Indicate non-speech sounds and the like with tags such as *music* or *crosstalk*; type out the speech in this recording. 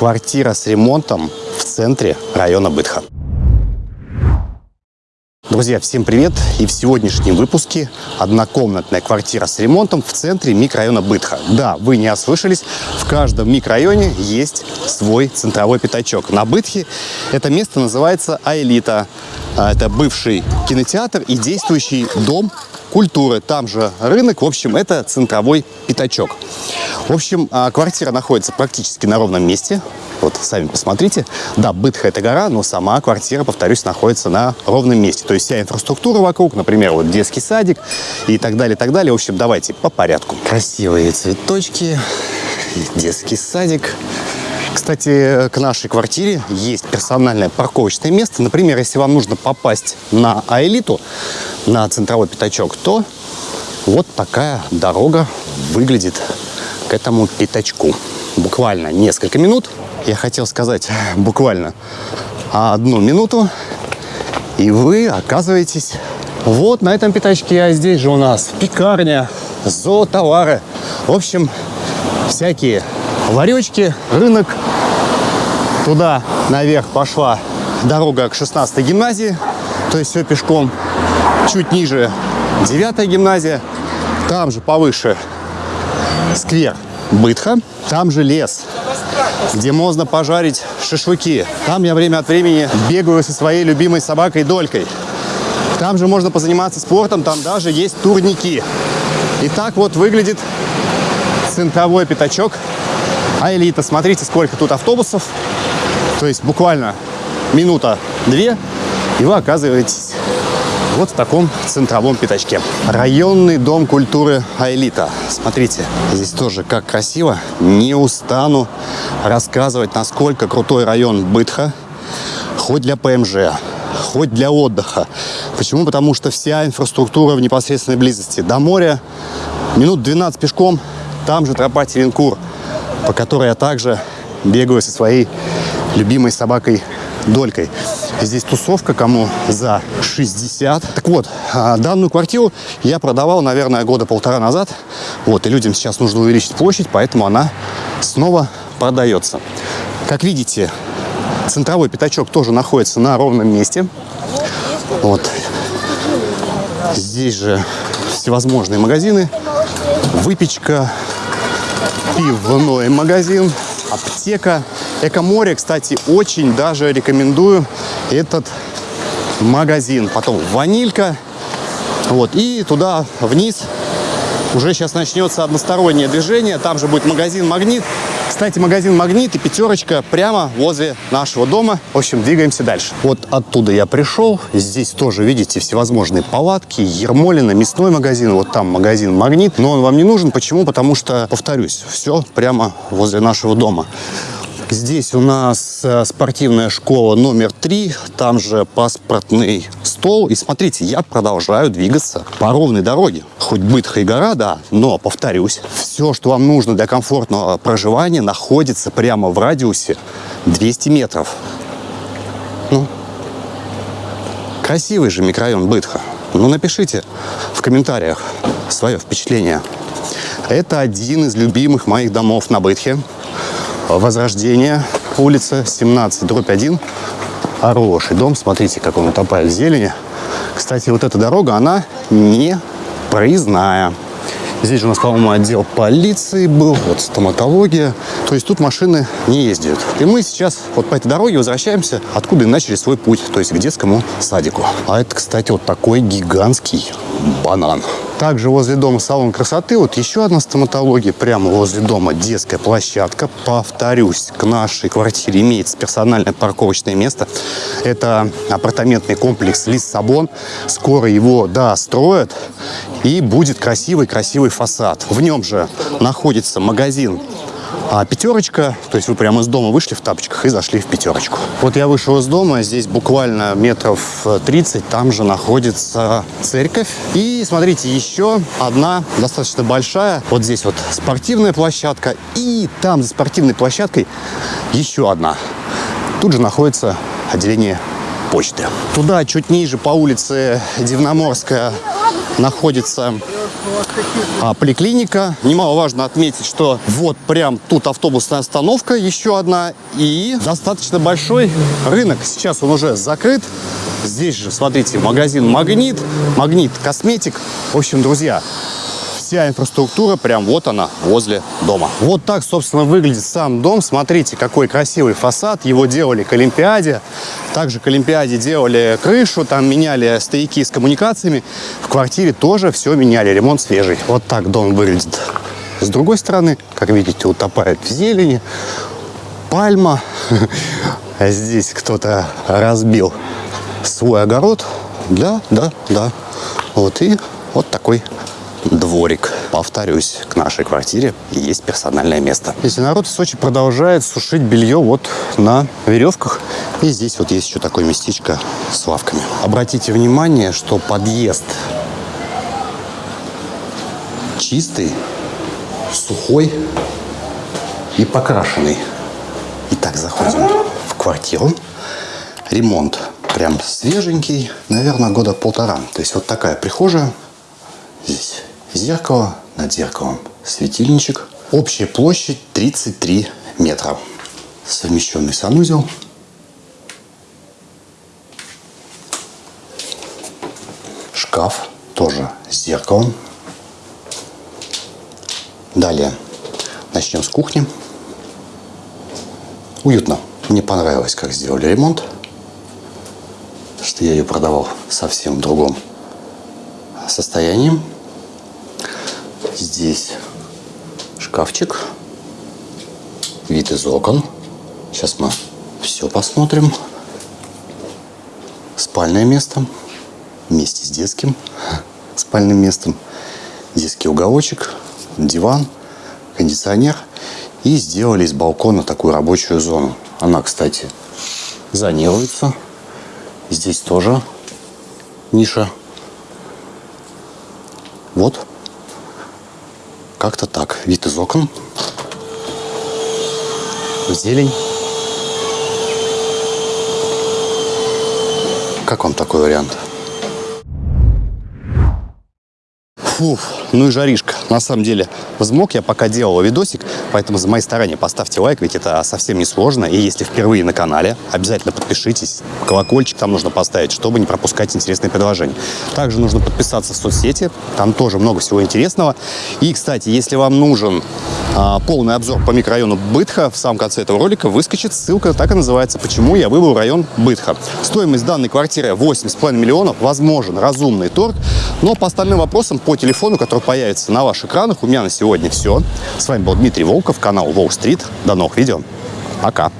Квартира с ремонтом в центре района Бытха. Друзья, всем привет! И в сегодняшнем выпуске однокомнатная квартира с ремонтом в центре микрорайона Бытха. Да, вы не ослышались, в каждом микрорайоне есть свой центровой пятачок. На Бытхе это место называется Аэлита. А, это бывший кинотеатр и действующий дом культуры. Там же рынок. В общем, это центровой пятачок. В общем, а, квартира находится практически на ровном месте. Вот, сами посмотрите. Да, Бытха – это гора, но сама квартира, повторюсь, находится на ровном месте. То есть вся инфраструктура вокруг, например, вот детский садик и так далее, так далее. В общем, давайте по порядку. Красивые цветочки, детский садик. Кстати, к нашей квартире есть персональное парковочное место. Например, если вам нужно попасть на Аэлиту, на центровой пятачок, то вот такая дорога выглядит к этому пятачку. Буквально несколько минут. Я хотел сказать *laughs* буквально одну минуту. И вы оказываетесь вот на этом пятачке. А здесь же у нас пекарня, зоотовары. В общем, всякие ларечки, рынок. Туда наверх пошла дорога к 16 гимназии, то есть все пешком. Чуть ниже 9 гимназия, там же повыше сквер Бытха, там же лес, где можно пожарить шашлыки. Там я время от времени бегаю со своей любимой собакой Долькой. Там же можно позаниматься спортом, там даже есть турники. И так вот выглядит центровой пятачок а элита, смотрите, сколько тут автобусов. То есть буквально минута-две, и вы оказываетесь вот в таком центровом пятачке. Районный дом культуры Аэлита. Смотрите, здесь тоже как красиво. Не устану рассказывать, насколько крутой район Бытха. Хоть для ПМЖ, хоть для отдыха. Почему? Потому что вся инфраструктура в непосредственной близости. До моря минут 12 пешком, там же тропа Теренкур – по которой я также бегаю со своей любимой собакой Долькой. Здесь тусовка, кому за 60. Так вот, а, данную квартиру я продавал, наверное, года полтора назад. Вот, и людям сейчас нужно увеличить площадь, поэтому она снова продается. Как видите, центровой пятачок тоже находится на ровном месте. Вот. Здесь же всевозможные магазины, выпечка, пивной магазин, аптека. Экоморе, кстати, очень даже рекомендую этот магазин. Потом ванилька. Вот, и туда вниз уже сейчас начнется одностороннее движение. Там же будет магазин «Магнит». Кстати, магазин «Магнит» и «Пятерочка» прямо возле нашего дома. В общем, двигаемся дальше. Вот оттуда я пришел. Здесь тоже, видите, всевозможные палатки, Ермолина, мясной магазин. Вот там магазин «Магнит». Но он вам не нужен. Почему? Потому что, повторюсь, все прямо возле нашего дома. Здесь у нас э, спортивная школа номер три, там же паспортный стол. И смотрите, я продолжаю двигаться по ровной дороге. Хоть бытха и гора, да, но, повторюсь, все, что вам нужно для комфортного проживания, находится прямо в радиусе 200 метров. Ну, красивый же микрорайон Бытха. Ну, напишите в комментариях свое впечатление. Это один из любимых моих домов на Бытхе. Возрождение, улица 17, дробь 1. Хороший дом, смотрите, как он утопает в зелени. Кстати, вот эта дорога, она не проездная. Здесь же у нас, по-моему, отдел полиции был, вот стоматология. То есть тут машины не ездят. И мы сейчас вот по этой дороге возвращаемся, откуда и начали свой путь, то есть к детскому садику. А это, кстати, вот такой гигантский банан. Также возле дома салон красоты, вот еще одна стоматология, прямо возле дома детская площадка. Повторюсь, к нашей квартире имеется персональное парковочное место. Это апартаментный комплекс Лиссабон. Скоро его достроят и будет красивый-красивый фасад. В нем же находится магазин а пятерочка, то есть вы прямо из дома вышли в тапочках и зашли в пятерочку. Вот я вышел из дома, здесь буквально метров 30, там же находится церковь. И смотрите, еще одна достаточно большая, вот здесь вот спортивная площадка, и там за спортивной площадкой еще одна. Тут же находится отделение почты. Туда, чуть ниже, по улице Дивноморская, находится а, поликлиника. Немаловажно отметить, что вот прям тут автобусная остановка, еще одна, и достаточно большой рынок. Сейчас он уже закрыт. Здесь же, смотрите, магазин «Магнит», «Магнит Косметик». В общем, друзья, вся инфраструктура прям вот она, возле дома. Вот так, собственно, выглядит сам дом. Смотрите, какой красивый фасад. Его делали к Олимпиаде. Также к Олимпиаде делали крышу, там меняли стояки с коммуникациями. В квартире тоже все меняли, ремонт свежий. Вот так дом выглядит. С другой стороны, как видите, утопает в зелени. Пальма. *laughs* Здесь кто-то разбил свой огород. Да, да, да. Вот и вот такой дворик. Повторюсь, к нашей квартире есть персональное место. Если народ в Сочи продолжает сушить белье вот на веревках. И здесь вот есть еще такое местечко с лавками. Обратите внимание, что подъезд чистый, сухой и покрашенный. Итак, заходим в квартиру. Ремонт прям свеженький, наверное, года полтора. То есть вот такая прихожая. Здесь зеркало, над зеркалом светильничек. Общая площадь 33 метра. Совмещенный санузел. Шкаф тоже с зеркалом. Далее начнем с кухни. Уютно. Мне понравилось, как сделали ремонт. Что я ее продавал совсем в другом состоянии. Здесь шкафчик, вид из окон. Сейчас мы все посмотрим. Спальное место вместе с детским *laughs* спальным местом. Детский уголочек, диван, кондиционер. И сделали из балкона такую рабочую зону. Она, кстати, зонируется. Здесь тоже ниша. Вот как-то так. Вид из окон. Зелень. Как вам такой вариант? Фух, ну и жаришка. На самом деле, взмок я пока делал видосик, поэтому за мои старания поставьте лайк, ведь это совсем не сложно. И если впервые на канале, обязательно подпишитесь. Колокольчик там нужно поставить, чтобы не пропускать интересные предложения. Также нужно подписаться в соцсети, там тоже много всего интересного. И, кстати, если вам нужен полный обзор по микрорайону Бытха, в самом конце этого ролика выскочит ссылка, так и называется «Почему я выбрал район Бытха». Стоимость данной квартиры 8,5 миллионов, возможен разумный торг, но по остальным вопросам по телефону, который появится на ваших экранах. У меня на сегодня все. С вами был Дмитрий Волков, канал Wall Street. До новых видео. Пока.